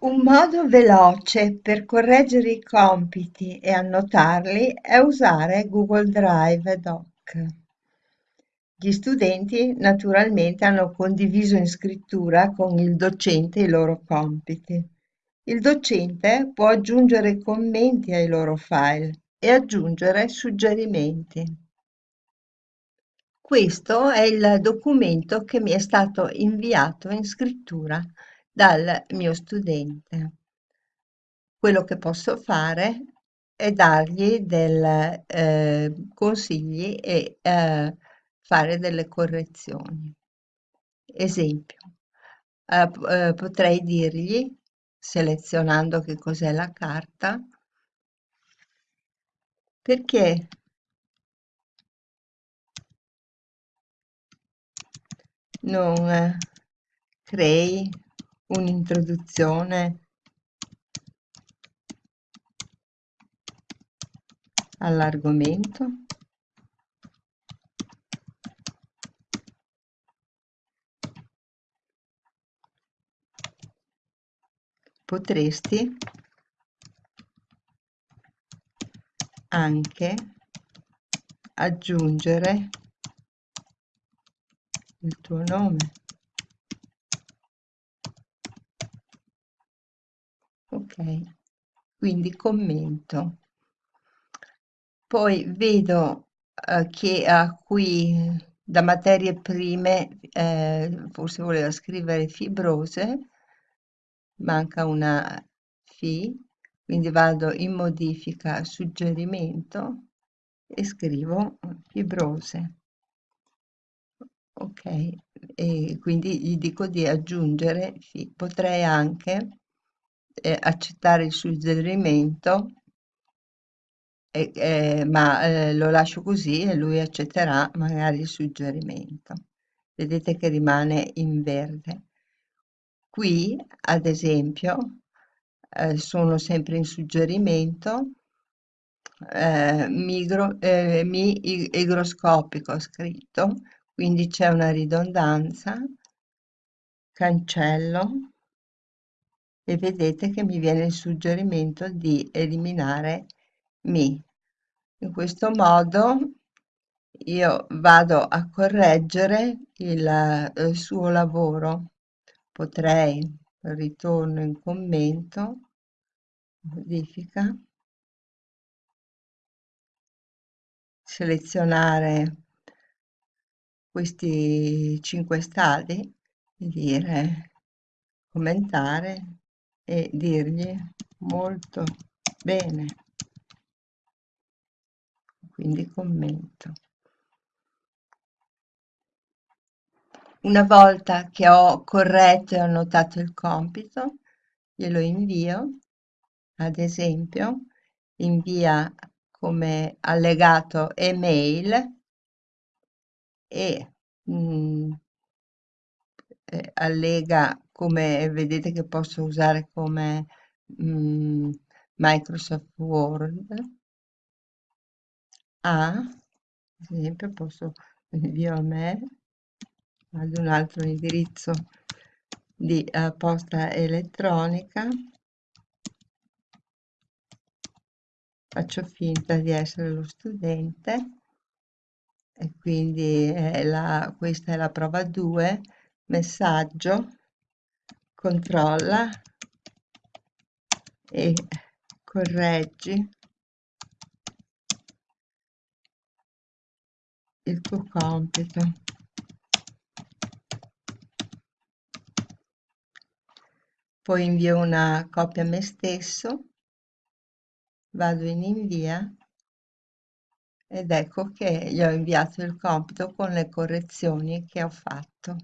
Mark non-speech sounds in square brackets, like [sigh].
Un modo veloce per correggere i compiti e annotarli è usare Google Drive Doc. Gli studenti naturalmente hanno condiviso in scrittura con il docente i loro compiti. Il docente può aggiungere commenti ai loro file e aggiungere suggerimenti. Questo è il documento che mi è stato inviato in scrittura dal mio studente. Quello che posso fare è dargli dei eh, consigli e eh, fare delle correzioni. Esempio, eh, eh potrei dirgli, selezionando che cos'è la carta, perché non crei un'introduzione. All'argomento. Potresti anche aggiungere il tuo nome ok quindi commento poi vedo eh, che a qui da materie prime eh, forse voleva scrivere fibrose manca una fi quindi vado in modifica suggerimento e scrivo fibrose ok e quindi gli dico di aggiungere fi. potrei anche eh, accettare il suggerimento, eh, eh, ma eh, lo lascio così e lui accetterà magari il suggerimento. Vedete che rimane in verde. Qui, ad esempio, eh, sono sempre in suggerimento, eh, migro, eh, mi igroscopico scritto, quindi c'è una ridondanza, cancello, e vedete che mi viene il suggerimento di eliminare mi. In questo modo io vado a correggere il, il suo lavoro. Potrei, ritorno in commento, modifica, selezionare questi cinque stadi e dire commentare e dirgli molto bene. Quindi commento. Una volta che ho corretto e annotato il compito glielo invio ad esempio invia come allegato email e mh, mm, eh, allega come vedete che posso usare come mm, Microsoft Word. A ad esempio posso [laughs] invio a me ad un altro indirizzo di uh, posta elettronica. Faccio finta di essere lo studente. E quindi è la, questa è la prova 2 messaggio controlla e correggi il tuo compito. Poi invio una copia a me stesso, vado in invia ed ecco che gli ho inviato il compito con le correzioni che ho fatto.